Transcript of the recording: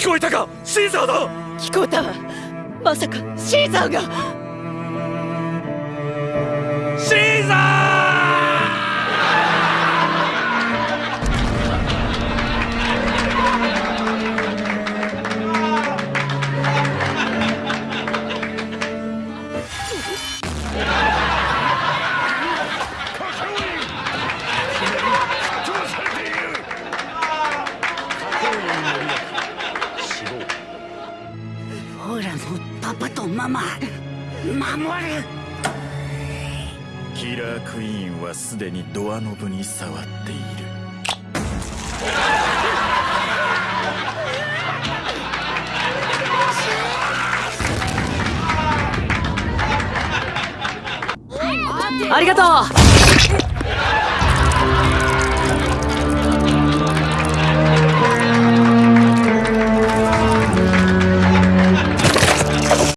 聞こえたか？シーザーだ！聞こえたわ。まさかシーザーが。シーザほらのパパとママ守る。キラークイーンはすでにドアノブに触っている。ありがとう